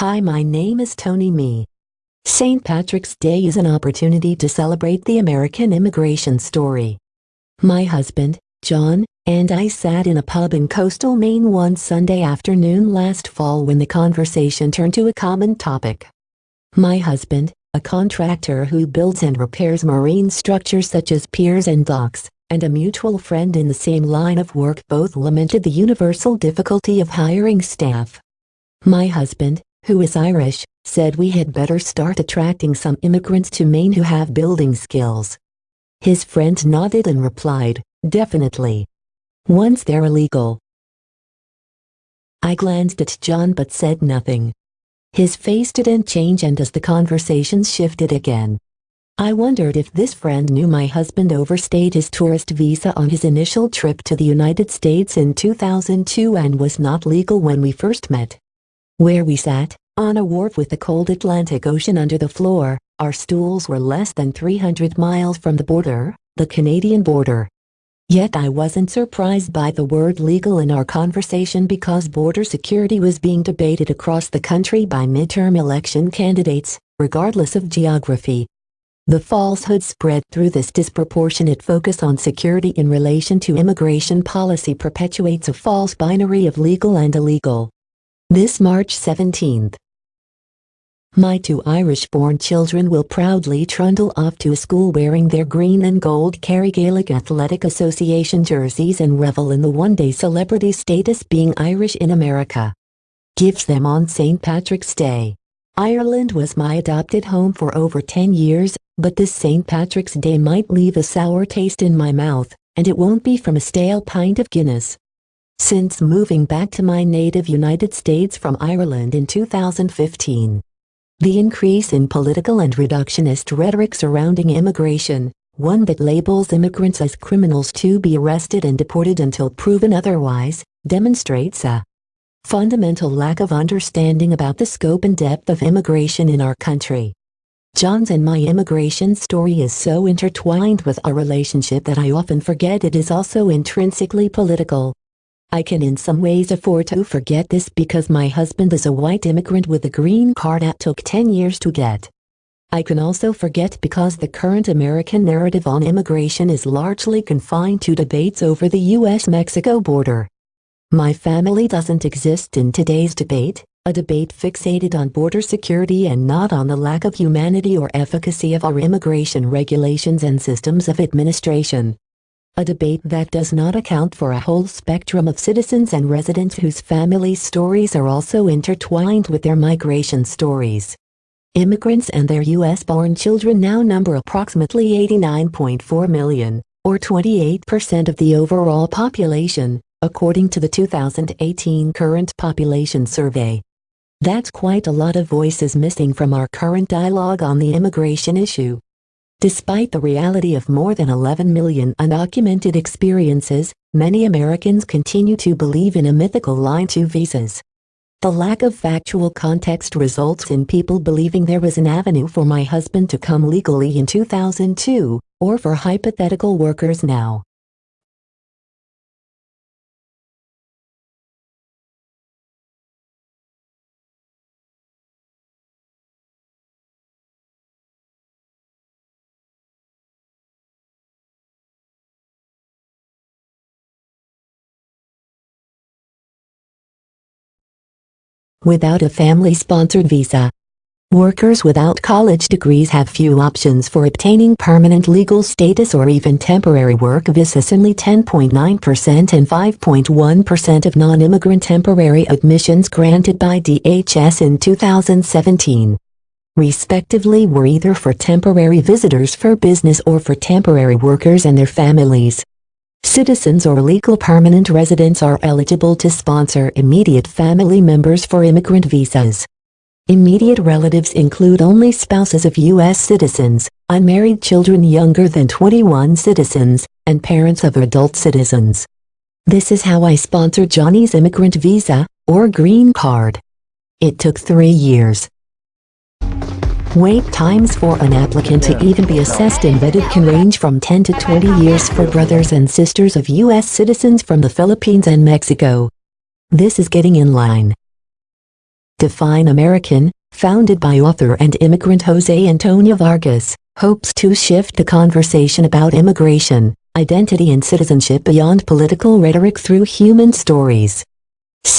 Hi my name is Tony Me. St. Patrick's Day is an opportunity to celebrate the American immigration story. My husband, John, and I sat in a pub in coastal Maine one Sunday afternoon last fall when the conversation turned to a common topic. My husband, a contractor who builds and repairs marine structures such as piers and docks, and a mutual friend in the same line of work both lamented the universal difficulty of hiring staff. My husband, who is Irish, said we had better start attracting some immigrants to Maine who have building skills. His friend nodded and replied, definitely. Once they're illegal. I glanced at John but said nothing. His face didn't change and as the conversation shifted again. I wondered if this friend knew my husband overstayed his tourist visa on his initial trip to the United States in 2002 and was not legal when we first met. Where we sat, on a wharf with the cold Atlantic Ocean under the floor, our stools were less than 300 miles from the border, the Canadian border. Yet I wasn't surprised by the word legal in our conversation because border security was being debated across the country by midterm election candidates, regardless of geography. The falsehood spread through this disproportionate focus on security in relation to immigration policy perpetuates a false binary of legal and illegal. This March 17th. My two Irish-born children will proudly trundle off to school wearing their green and gold Kerry Gaelic Athletic Association jerseys and revel in the one-day celebrity status being Irish in America. Gives them on St. Patrick's Day. Ireland was my adopted home for over 10 years, but this St. Patrick's Day might leave a sour taste in my mouth, and it won't be from a stale pint of Guinness. Since moving back to my native United States from Ireland in 2015, the increase in political and reductionist rhetoric surrounding immigration, one that labels immigrants as criminals to be arrested and deported until proven otherwise, demonstrates a fundamental lack of understanding about the scope and depth of immigration in our country. John's and my immigration story is so intertwined with our relationship that I often forget it is also intrinsically political. I can in some ways afford to forget this because my husband is a white immigrant with a green card that took 10 years to get. I can also forget because the current American narrative on immigration is largely confined to debates over the US-Mexico border. My family doesn't exist in today's debate, a debate fixated on border security and not on the lack of humanity or efficacy of our immigration regulations and systems of administration. A debate that does not account for a whole spectrum of citizens and residents whose family stories are also intertwined with their migration stories. Immigrants and their U.S.-born children now number approximately 89.4 million, or 28% of the overall population, according to the 2018 Current Population Survey. That's quite a lot of voices missing from our current dialogue on the immigration issue. Despite the reality of more than 11 million undocumented experiences, many Americans continue to believe in a mythical line to visas. The lack of factual context results in people believing there was an avenue for my husband to come legally in 2002, or for hypothetical workers now. Without a family-sponsored visa. Workers without college degrees have few options for obtaining permanent legal status or even temporary work visas only 10.9% and 5.1% of non-immigrant temporary admissions granted by DHS in 2017 respectively were either for temporary visitors for business or for temporary workers and their families. Citizens or legal permanent residents are eligible to sponsor immediate family members for immigrant visas. Immediate relatives include only spouses of U.S. citizens, unmarried children younger than 21 citizens, and parents of adult citizens. This is how I sponsored Johnny's immigrant visa, or green card. It took three years. Wait times for an applicant to even be assessed and vetted can range from 10 to 20 years for brothers and sisters of U.S. citizens from the Philippines and Mexico. This is getting in line. Define American, founded by author and immigrant Jose Antonio Vargas, hopes to shift the conversation about immigration, identity and citizenship beyond political rhetoric through human stories.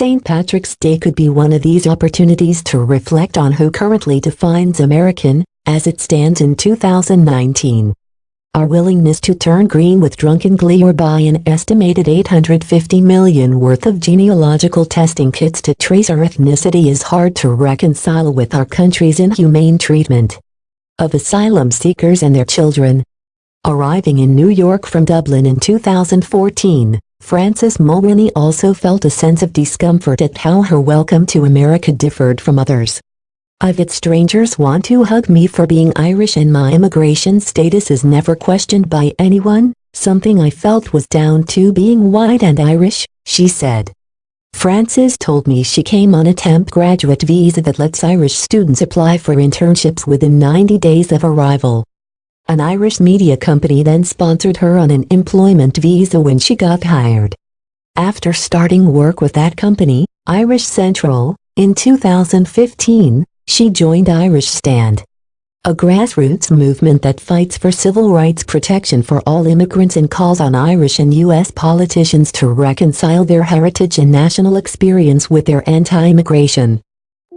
St. Patrick's Day could be one of these opportunities to reflect on who currently defines American, as it stands in 2019. Our willingness to turn green with drunken glee or buy an estimated 850 million worth of genealogical testing kits to trace our ethnicity is hard to reconcile with our country's inhumane treatment of asylum seekers and their children. Arriving in New York from Dublin in 2014, Frances Mulroney also felt a sense of discomfort at how her welcome to America differed from others. I've had strangers want to hug me for being Irish and my immigration status is never questioned by anyone, something I felt was down to being white and Irish, she said. Frances told me she came on a temp graduate visa that lets Irish students apply for internships within 90 days of arrival. An Irish media company then sponsored her on an employment visa when she got hired. After starting work with that company, Irish Central, in 2015, she joined Irish Stand, a grassroots movement that fights for civil rights protection for all immigrants and calls on Irish and U.S. politicians to reconcile their heritage and national experience with their anti-immigration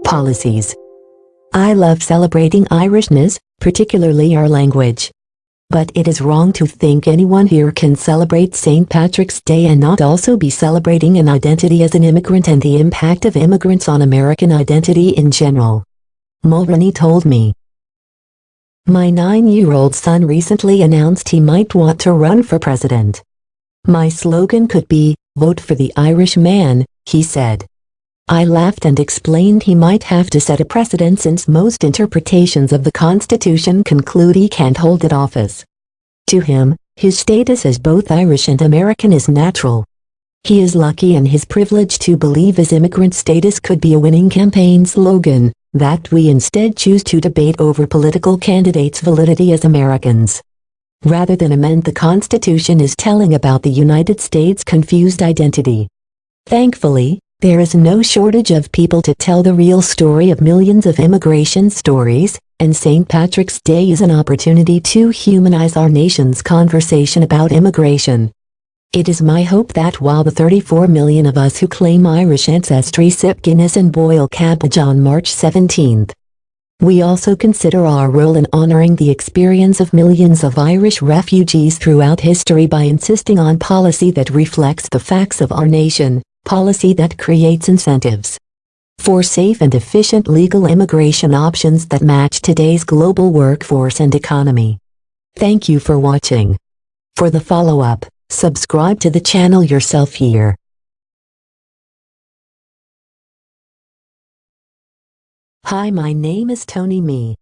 policies. I love celebrating Irishness, particularly our language. But it is wrong to think anyone here can celebrate St. Patrick's Day and not also be celebrating an identity as an immigrant and the impact of immigrants on American identity in general. Mulroney told me. My nine-year-old son recently announced he might want to run for president. My slogan could be, vote for the Irish man, he said. I laughed and explained he might have to set a precedent since most interpretations of the Constitution conclude he can't hold that office. To him, his status as both Irish and American is natural. He is lucky in his privilege to believe his immigrant status could be a winning campaign slogan, that we instead choose to debate over political candidates' validity as Americans. Rather than amend the Constitution is telling about the United States' confused identity. Thankfully, there is no shortage of people to tell the real story of millions of immigration stories, and St. Patrick's Day is an opportunity to humanize our nation's conversation about immigration. It is my hope that while the 34 million of us who claim Irish ancestry sip Guinness and boil cabbage on March 17, we also consider our role in honoring the experience of millions of Irish refugees throughout history by insisting on policy that reflects the facts of our nation, policy that creates incentives for safe and efficient legal immigration options that match today's global workforce and economy. Thank you for watching. For the follow-up, subscribe to the channel yourself here. Hi my name is Tony Me.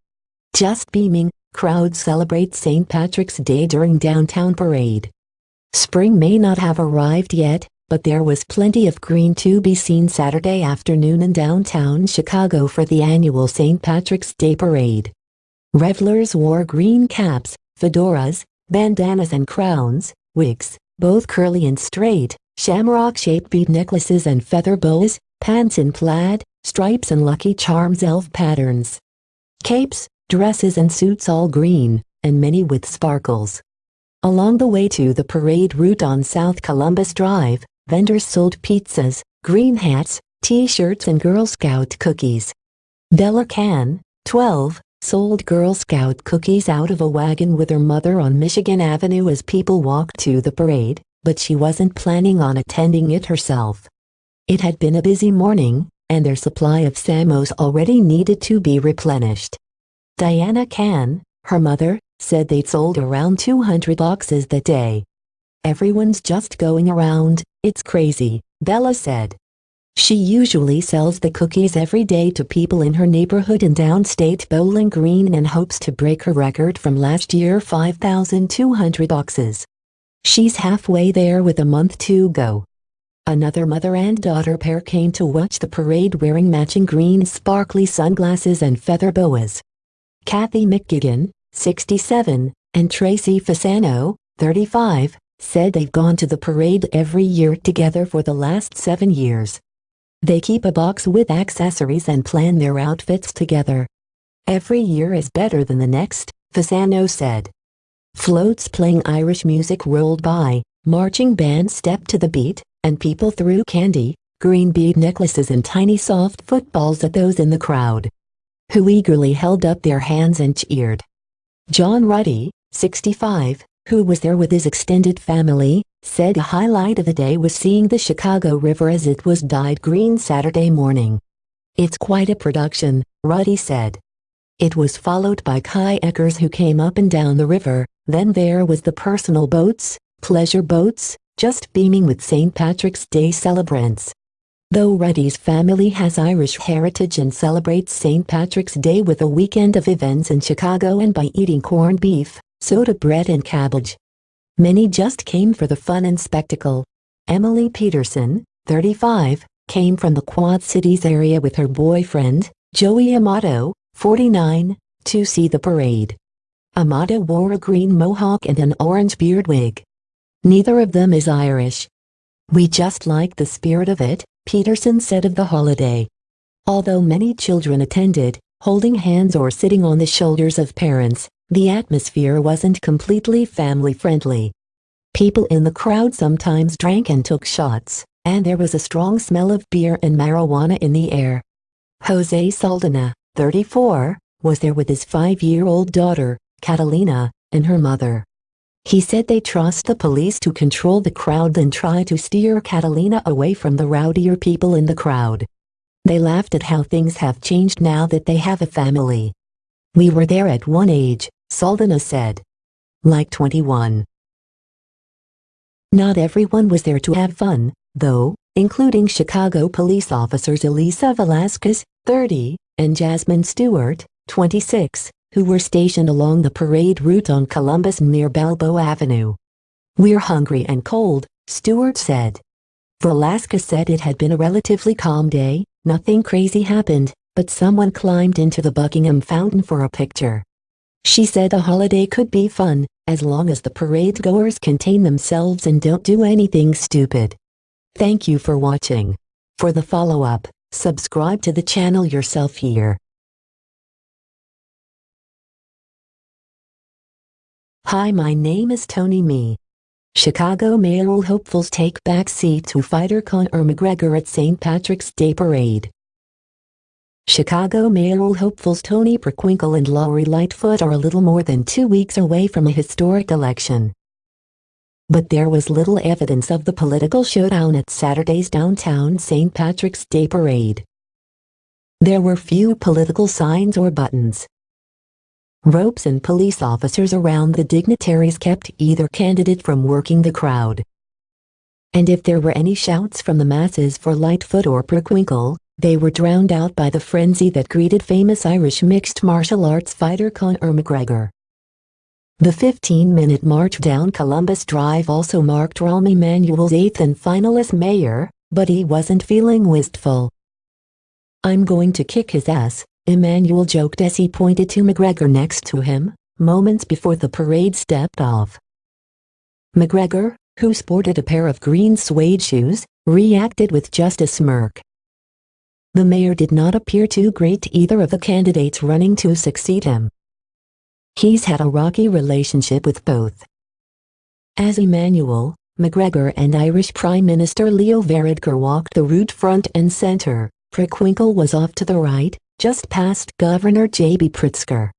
Just beaming, crowds celebrate St. Patrick's Day during downtown parade. Spring may not have arrived yet, but there was plenty of green to be seen Saturday afternoon in downtown Chicago for the annual St. Patrick's Day Parade. Revelers wore green caps, fedoras, bandanas and crowns, wigs, both curly and straight, shamrock-shaped bead necklaces and feather bows, pants in plaid, stripes and Lucky Charms elf patterns. Capes, dresses and suits all green, and many with sparkles. Along the way to the parade route on South Columbus Drive, vendors sold pizzas, green hats, t-shirts and Girl Scout cookies. Bella Can, 12, sold Girl Scout cookies out of a wagon with her mother on Michigan Avenue as people walked to the parade, but she wasn't planning on attending it herself. It had been a busy morning, and their supply of Samoas already needed to be replenished. Diana Can, her mother, said they'd sold around 200 boxes that day. Everyone's just going around, it's crazy, Bella said. She usually sells the cookies every day to people in her neighborhood in downstate Bowling Green and hopes to break her record from last year 5,200 boxes. She's halfway there with a month to go. Another mother and daughter pair came to watch the parade wearing matching green sparkly sunglasses and feather boas. Kathy McGigan, 67, and Tracy Fasano, 35, said they've gone to the parade every year together for the last seven years. They keep a box with accessories and plan their outfits together. Every year is better than the next, Fasano said. Floats playing Irish music rolled by, marching bands stepped to the beat, and people threw candy, green bead necklaces and tiny soft footballs at those in the crowd, who eagerly held up their hands and cheered. John Ruddy, 65, who was there with his extended family, said a highlight of the day was seeing the Chicago River as it was dyed green Saturday morning. It's quite a production, Ruddy said. It was followed by kayakers who came up and down the river, then there was the personal boats, pleasure boats, just beaming with St. Patrick's Day celebrants. Though Ruddy's family has Irish heritage and celebrates St. Patrick's Day with a weekend of events in Chicago and by eating corned beef, soda bread and cabbage. Many just came for the fun and spectacle. Emily Peterson, 35, came from the Quad Cities area with her boyfriend, Joey Amato, 49, to see the parade. Amato wore a green mohawk and an orange beard wig. Neither of them is Irish. We just like the spirit of it, Peterson said of the holiday. Although many children attended, holding hands or sitting on the shoulders of parents, the atmosphere wasn't completely family-friendly. People in the crowd sometimes drank and took shots, and there was a strong smell of beer and marijuana in the air. Jose Saldana, 34, was there with his five-year-old daughter, Catalina, and her mother. He said they trust the police to control the crowd and try to steer Catalina away from the rowdier people in the crowd. They laughed at how things have changed now that they have a family. We were there at one age, Saldana said. Like 21. Not everyone was there to have fun, though, including Chicago police officers Elisa Velasquez, 30, and Jasmine Stewart, 26, who were stationed along the parade route on Columbus near Balboa Avenue. We're hungry and cold, Stewart said. Velasquez said it had been a relatively calm day, nothing crazy happened, but someone climbed into the Buckingham Fountain for a picture. She said the holiday could be fun, as long as the parade goers contain themselves and don't do anything stupid. Thank you for watching. For the follow-up, subscribe to the channel yourself here. Hi my name is Tony Me. Chicago mayoral hopefuls take back seat to fighter Conor McGregor at St. Patrick's Day Parade. Chicago mayoral hopefuls Toni Preckwinkle and Lori Lightfoot are a little more than two weeks away from a historic election. But there was little evidence of the political showdown at Saturday's downtown St. Patrick's Day Parade. There were few political signs or buttons. Ropes and police officers around the dignitaries kept either candidate from working the crowd. And if there were any shouts from the masses for Lightfoot or Preckwinkle, they were drowned out by the frenzy that greeted famous Irish mixed martial arts fighter Conor McGregor. The 15-minute march down Columbus Drive also marked Rahm Emanuel's eighth and final as mayor, but he wasn't feeling wistful. I'm going to kick his ass, Emanuel joked as he pointed to McGregor next to him, moments before the parade stepped off. McGregor, who sported a pair of green suede shoes, reacted with just a smirk. The mayor did not appear too great to either of the candidates running to succeed him. He's had a rocky relationship with both. As Emanuel, McGregor and Irish Prime Minister Leo Varadkar walked the route front and center, Preckwinkle was off to the right, just past Governor J.B. Pritzker.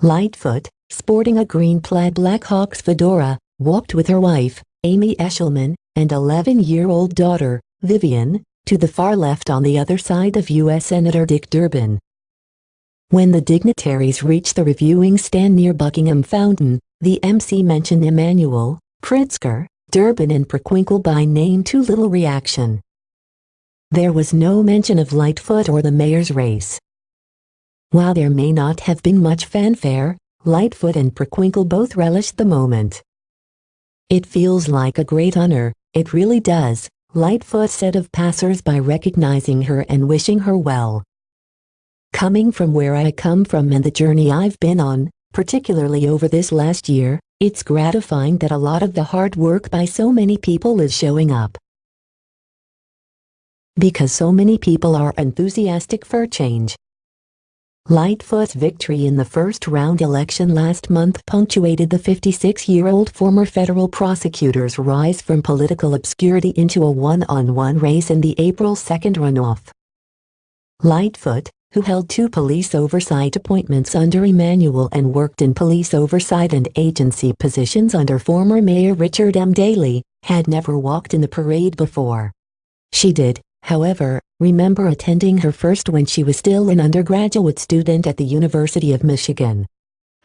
Lightfoot, sporting a green plaid Blackhawks fedora, walked with her wife, Amy Eshelman, and 11-year-old daughter, Vivian, to the far left on the other side of U.S. Senator Dick Durbin. When the dignitaries reached the reviewing stand near Buckingham Fountain, the MC mentioned Emanuel, Pritzker, Durbin and Preckwinkle by name too little reaction. There was no mention of Lightfoot or the mayor's race. While there may not have been much fanfare, Lightfoot and Preckwinkle both relished the moment. It feels like a great honor, it really does, Lightfoot said of passers-by recognizing her and wishing her well. Coming from where I come from and the journey I've been on, particularly over this last year, it's gratifying that a lot of the hard work by so many people is showing up. Because so many people are enthusiastic for change. Lightfoot's victory in the first round election last month punctuated the 56-year-old former federal prosecutor's rise from political obscurity into a one-on-one -on -one race in the April 2nd runoff. Lightfoot, who held two police oversight appointments under Emanuel and worked in police oversight and agency positions under former Mayor Richard M. Daley, had never walked in the parade before. She did, however, remember attending her first when she was still an undergraduate student at the University of Michigan.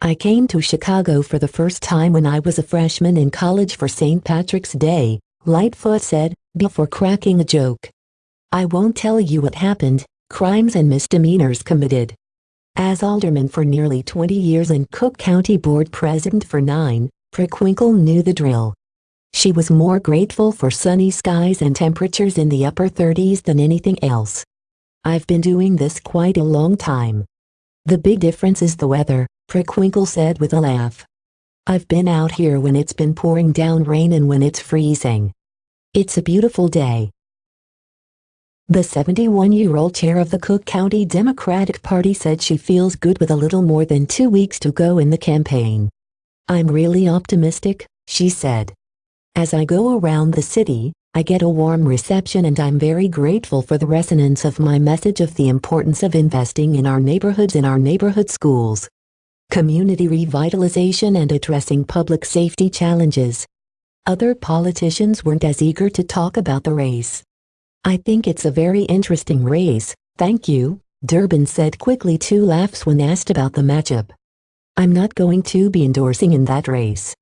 I came to Chicago for the first time when I was a freshman in college for St. Patrick's Day, Lightfoot said, before cracking a joke. I won't tell you what happened, crimes and misdemeanors committed. As alderman for nearly 20 years and Cook County Board President for nine, Preckwinkle knew the drill. She was more grateful for sunny skies and temperatures in the upper 30s than anything else. I've been doing this quite a long time. The big difference is the weather, Preckwinkle said with a laugh. I've been out here when it's been pouring down rain and when it's freezing. It's a beautiful day. The 71-year-old chair of the Cook County Democratic Party said she feels good with a little more than two weeks to go in the campaign. I'm really optimistic, she said. As I go around the city, I get a warm reception and I'm very grateful for the resonance of my message of the importance of investing in our neighborhoods and our neighborhood schools. Community revitalization and addressing public safety challenges. Other politicians weren't as eager to talk about the race. I think it's a very interesting race, thank you, Durbin said quickly two laughs when asked about the matchup. I'm not going to be endorsing in that race.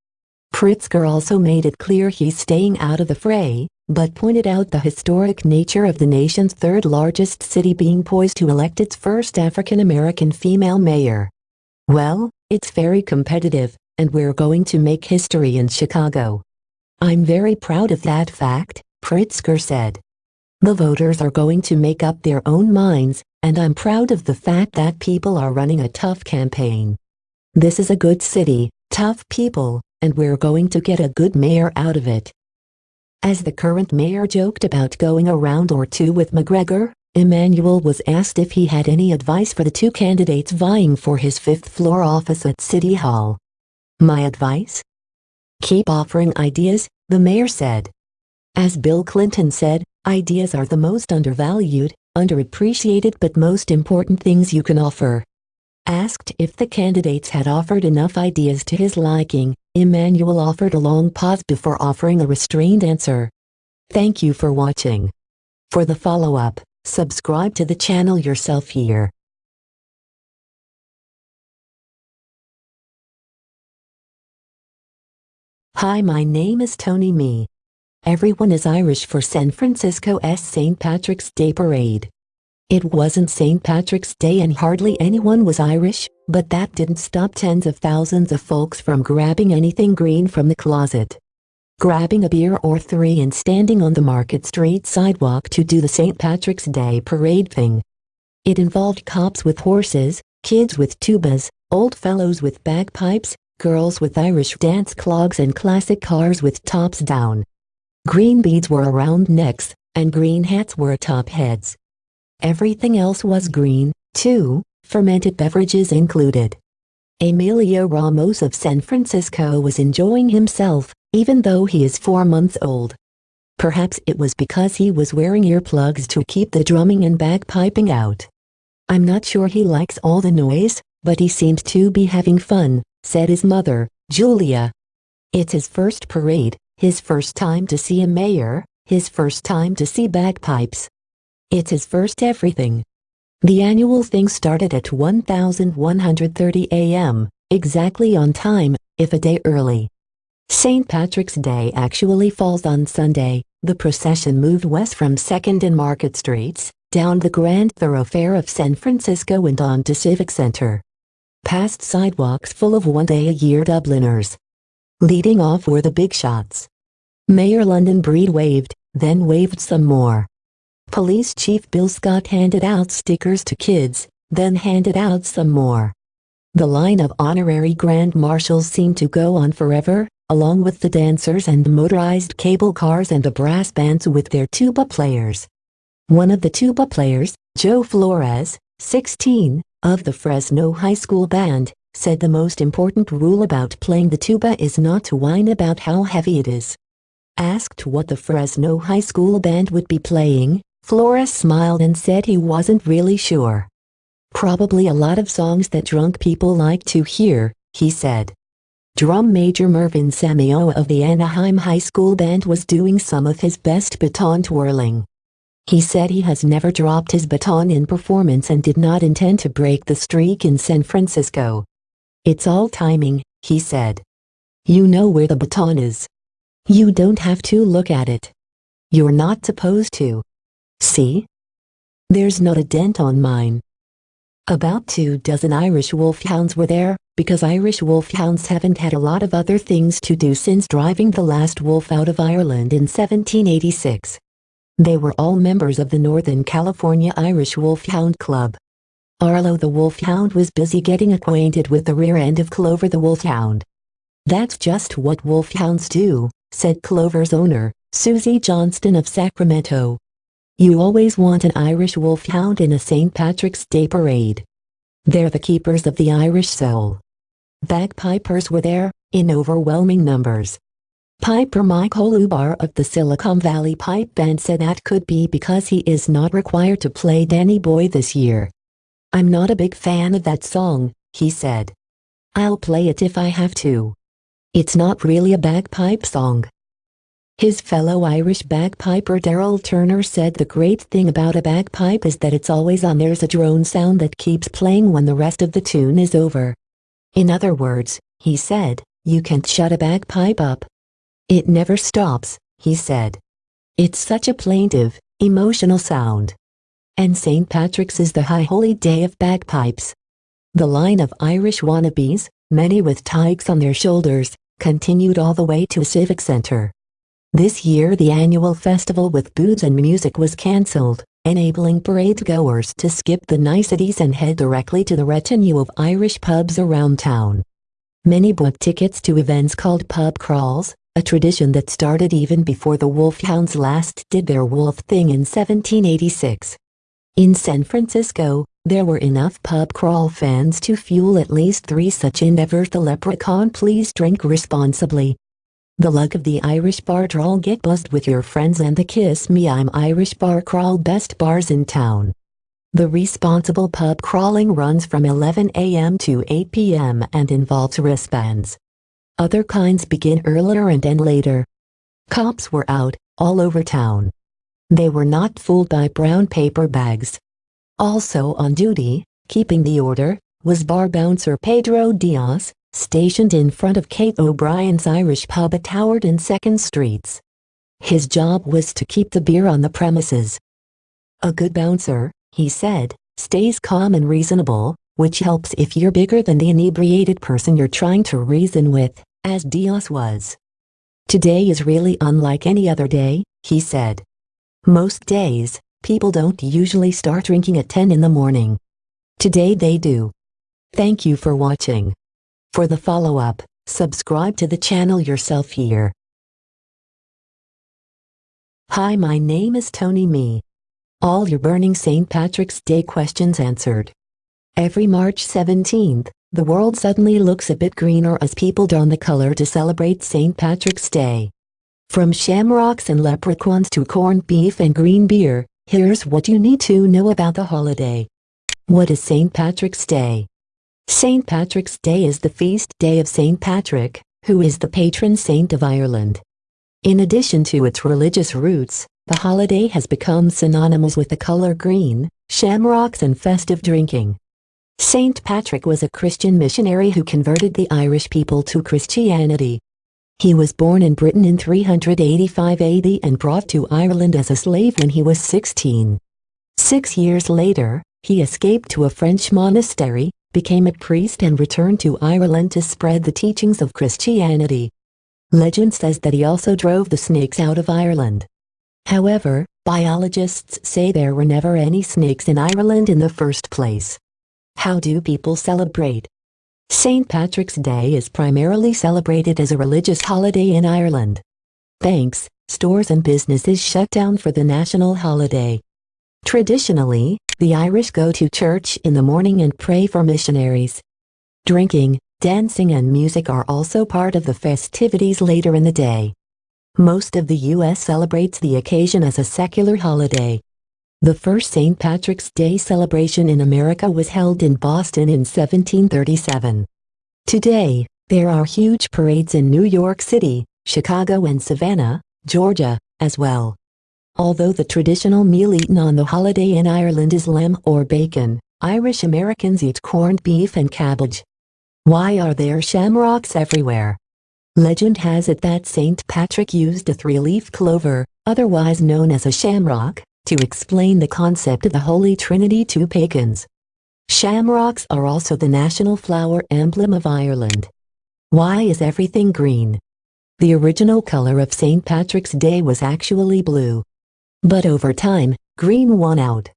Pritzker also made it clear he's staying out of the fray, but pointed out the historic nature of the nation's third largest city being poised to elect its first African-American female mayor. Well, it's very competitive, and we're going to make history in Chicago. I'm very proud of that fact, Pritzker said. The voters are going to make up their own minds, and I'm proud of the fact that people are running a tough campaign. This is a good city, tough people, and we're going to get a good mayor out of it. As the current mayor joked about going a round or two with McGregor, Emanuel was asked if he had any advice for the two candidates vying for his fifth-floor office at City Hall. My advice? Keep offering ideas, the mayor said. As Bill Clinton said, ideas are the most undervalued, underappreciated but most important things you can offer. Asked if the candidates had offered enough ideas to his liking, Emanuel offered a long pause before offering a restrained answer. Thank you for watching. For the follow-up, subscribe to the channel yourself here. Hi my name is Tony Me. Everyone is Irish for San Francisco's St. Patrick's Day Parade. It wasn't St. Patrick's Day and hardly anyone was Irish, but that didn't stop tens of thousands of folks from grabbing anything green from the closet. Grabbing a beer or three and standing on the Market Street sidewalk to do the St. Patrick's Day parade thing. It involved cops with horses, kids with tubas, old fellows with bagpipes, girls with Irish dance clogs and classic cars with tops down. Green beads were around necks, and green hats were atop heads. Everything else was green, too, fermented beverages included. Emilio Ramos of San Francisco was enjoying himself, even though he is four months old. Perhaps it was because he was wearing earplugs to keep the drumming and bagpiping out. I'm not sure he likes all the noise, but he seems to be having fun, said his mother, Julia. It's his first parade, his first time to see a mayor, his first time to see bagpipes. It's his first everything. The annual thing started at 1130 a.m., exactly on time, if a day early. St. Patrick's Day actually falls on Sunday. The procession moved west from 2nd and Market Streets, down the grand thoroughfare of San Francisco and on to Civic Center. Past sidewalks full of one-day-a-year Dubliners. Leading off were the big shots. Mayor London Breed waved, then waved some more. Police Chief Bill Scott handed out stickers to kids, then handed out some more. The line of honorary grand marshals seemed to go on forever, along with the dancers and the motorized cable cars and the brass bands with their tuba players. One of the tuba players, Joe Flores, 16, of the Fresno High School Band, said the most important rule about playing the tuba is not to whine about how heavy it is. Asked what the Fresno High School Band would be playing, Flores smiled and said he wasn't really sure. Probably a lot of songs that drunk people like to hear, he said. Drum Major Mervin Samioa of the Anaheim High School Band was doing some of his best baton twirling. He said he has never dropped his baton in performance and did not intend to break the streak in San Francisco. It's all timing, he said. You know where the baton is. You don't have to look at it. You're not supposed to. See? There's not a dent on mine. About two dozen Irish wolfhounds were there, because Irish wolfhounds haven't had a lot of other things to do since driving the last wolf out of Ireland in 1786. They were all members of the Northern California Irish Wolfhound Club. Arlo the Wolfhound was busy getting acquainted with the rear end of Clover the Wolfhound. That's just what wolfhounds do, said Clover's owner, Susie Johnston of Sacramento. You always want an Irish wolfhound in a St. Patrick's Day parade. They're the keepers of the Irish soul. Bagpipers were there, in overwhelming numbers. Piper Mike Holubar of the Silicon Valley Pipe Band said that could be because he is not required to play Danny Boy this year. I'm not a big fan of that song, he said. I'll play it if I have to. It's not really a bagpipe song. His fellow Irish bagpiper Daryl Turner said the great thing about a bagpipe is that it's always on there's a drone sound that keeps playing when the rest of the tune is over. In other words, he said, you can't shut a bagpipe up. It never stops, he said. It's such a plaintive, emotional sound. And St. Patrick's is the high holy day of bagpipes. The line of Irish wannabes, many with tykes on their shoulders, continued all the way to a civic center. This year the annual festival with booze and music was cancelled, enabling parade goers to skip the niceties and head directly to the retinue of Irish pubs around town. Many bought tickets to events called pub crawls, a tradition that started even before the Wolfhounds last did their wolf thing in 1786. In San Francisco, there were enough pub crawl fans to fuel at least three such endeavors the leprechaun please drink responsibly, the luck of the Irish bar crawl get buzzed with your friends and the Kiss Me I'm Irish bar crawl best bars in town. The responsible pub crawling runs from 11 a.m. to 8 p.m. and involves wristbands. Other kinds begin earlier and end later. Cops were out, all over town. They were not fooled by brown paper bags. Also on duty, keeping the order, was bar bouncer Pedro Diaz, stationed in front of Kate O'Brien's Irish pub at Howard and 2nd Streets. His job was to keep the beer on the premises. A good bouncer, he said, stays calm and reasonable, which helps if you're bigger than the inebriated person you're trying to reason with, as Diaz was. Today is really unlike any other day, he said. Most days, people don't usually start drinking at 10 in the morning. Today they do. Thank you for watching. For the follow-up, subscribe to the channel yourself here. Hi my name is Tony Me. All your burning St. Patrick's Day questions answered. Every March 17th, the world suddenly looks a bit greener as people don the color to celebrate St. Patrick's Day. From shamrocks and leprechauns to corned beef and green beer, here's what you need to know about the holiday. What is St. Patrick's Day? St. Patrick's Day is the feast day of St. Patrick, who is the patron saint of Ireland. In addition to its religious roots, the holiday has become synonymous with the color green, shamrocks and festive drinking. St. Patrick was a Christian missionary who converted the Irish people to Christianity. He was born in Britain in 385 AD and brought to Ireland as a slave when he was 16. Six years later, he escaped to a French monastery, became a priest and returned to Ireland to spread the teachings of Christianity. Legend says that he also drove the snakes out of Ireland. However, biologists say there were never any snakes in Ireland in the first place. How do people celebrate? St. Patrick's Day is primarily celebrated as a religious holiday in Ireland. Banks, stores and businesses shut down for the national holiday. Traditionally, the Irish go to church in the morning and pray for missionaries. Drinking, dancing and music are also part of the festivities later in the day. Most of the U.S. celebrates the occasion as a secular holiday. The first St. Patrick's Day celebration in America was held in Boston in 1737. Today, there are huge parades in New York City, Chicago and Savannah, Georgia, as well. Although the traditional meal eaten on the holiday in Ireland is lamb or bacon, Irish Americans eat corned beef and cabbage. Why are there shamrocks everywhere? Legend has it that St. Patrick used a three-leaf clover, otherwise known as a shamrock, to explain the concept of the Holy Trinity to pagans. Shamrocks are also the national flower emblem of Ireland. Why is everything green? The original color of St. Patrick's Day was actually blue. But over time, green won out.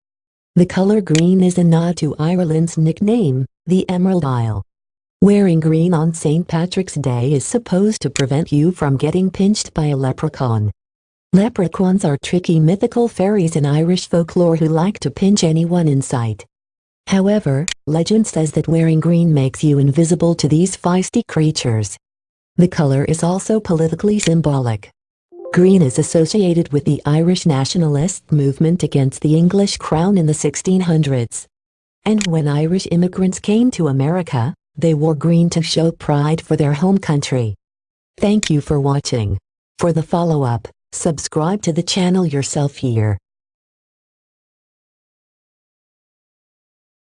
The color green is a nod to Ireland's nickname, the Emerald Isle. Wearing green on St. Patrick's Day is supposed to prevent you from getting pinched by a leprechaun. Leprechauns are tricky mythical fairies in Irish folklore who like to pinch anyone in sight. However, legend says that wearing green makes you invisible to these feisty creatures. The color is also politically symbolic. Green is associated with the Irish nationalist movement against the English crown in the 1600s. And when Irish immigrants came to America, they wore green to show pride for their home country. Thank you for watching. For the follow-up, subscribe to the channel yourself here.